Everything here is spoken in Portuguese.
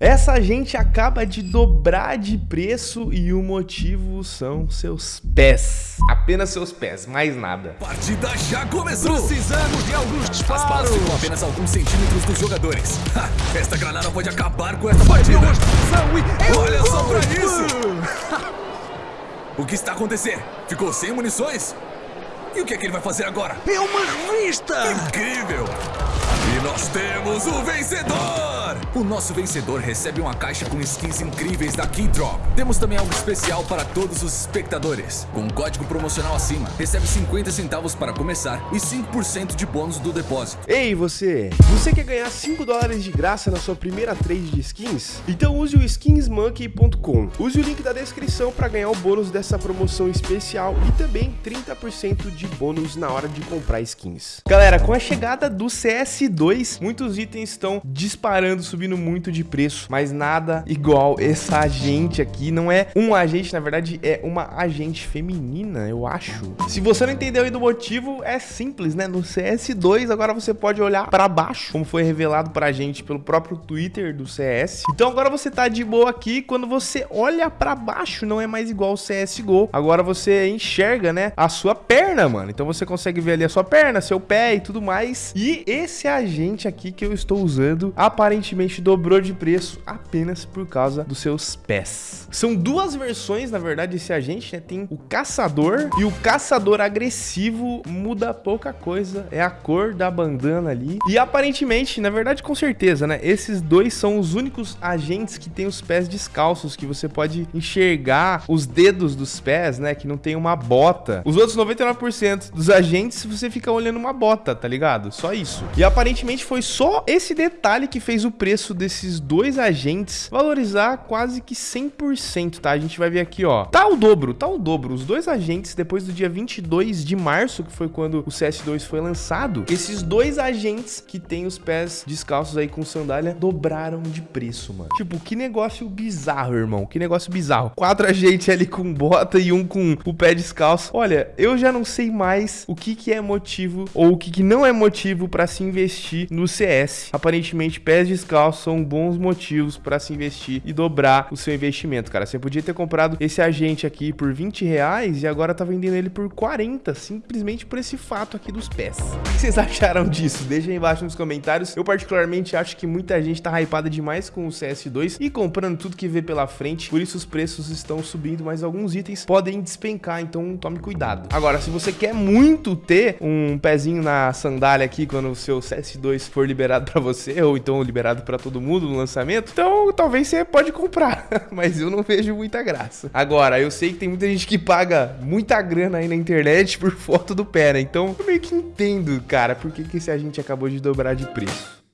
Essa gente acaba de dobrar de preço e o motivo são seus pés. Apenas seus pés, mais nada. Partida já começou! Precisamos de alguns disparos! As balas ficam apenas alguns centímetros dos jogadores. Ha, esta granada pode acabar com essa partida! E... Olha só pra isso! o que está acontecendo? Ficou sem munições? E o que é que ele vai fazer agora? É uma revista! Incrível! E nós temos o vencedor! O nosso vencedor recebe uma caixa com skins incríveis da Keydrop. Temos também algo especial para todos os espectadores. Com um código promocional acima, recebe 50 centavos para começar e 5% de bônus do depósito. Ei, você! Você quer ganhar 5 dólares de graça na sua primeira trade de skins? Então use o skinsmonkey.com. Use o link da descrição para ganhar o bônus dessa promoção especial e também 30% de bônus na hora de comprar skins. Galera, com a chegada do CS2, muitos itens estão disparando, subindo subindo muito de preço, mas nada igual essa agente aqui. Não é um agente, na verdade, é uma agente feminina, eu acho. Se você não entendeu aí do motivo, é simples, né? No CS2, agora você pode olhar para baixo, como foi revelado pra gente pelo próprio Twitter do CS. Então agora você tá de boa aqui, quando você olha para baixo, não é mais igual o CSGO. Agora você enxerga, né, a sua perna, mano. Então você consegue ver ali a sua perna, seu pé e tudo mais. E esse agente aqui que eu estou usando, aparentemente dobrou de preço apenas por causa dos seus pés. São duas versões, na verdade, desse agente, né? Tem o caçador e o caçador agressivo muda pouca coisa, é a cor da bandana ali. E aparentemente, na verdade, com certeza, né? Esses dois são os únicos agentes que tem os pés descalços, que você pode enxergar os dedos dos pés, né? Que não tem uma bota. Os outros 99% dos agentes, você fica olhando uma bota, tá ligado? Só isso. E aparentemente foi só esse detalhe que fez o preço desses dois agentes valorizar quase que 100%, tá? A gente vai ver aqui, ó. Tá o dobro, tá o dobro. Os dois agentes, depois do dia 22 de março, que foi quando o CS2 foi lançado, esses dois agentes que tem os pés descalços aí com sandália dobraram de preço, mano. Tipo, que negócio bizarro, irmão. Que negócio bizarro. Quatro agentes ali com bota e um com o pé descalço. Olha, eu já não sei mais o que que é motivo ou o que que não é motivo para se investir no CS. Aparentemente, pés descalços são bons motivos para se investir e dobrar o seu investimento, cara. Você podia ter comprado esse agente aqui por 20 reais e agora tá vendendo ele por 40, simplesmente por esse fato aqui dos pés. O que vocês acharam disso? Deixa aí embaixo nos comentários. Eu particularmente acho que muita gente tá hypada demais com o CS2 e comprando tudo que vê pela frente, por isso os preços estão subindo, mas alguns itens podem despencar, então tome cuidado. Agora, se você quer muito ter um pezinho na sandália aqui quando o seu CS2 for liberado para você, ou então liberado para todo mundo no lançamento, então talvez você pode comprar, mas eu não vejo muita graça. Agora, eu sei que tem muita gente que paga muita grana aí na internet por foto do pé, né? Então eu meio que entendo, cara, por que, que esse agente acabou de dobrar de preço.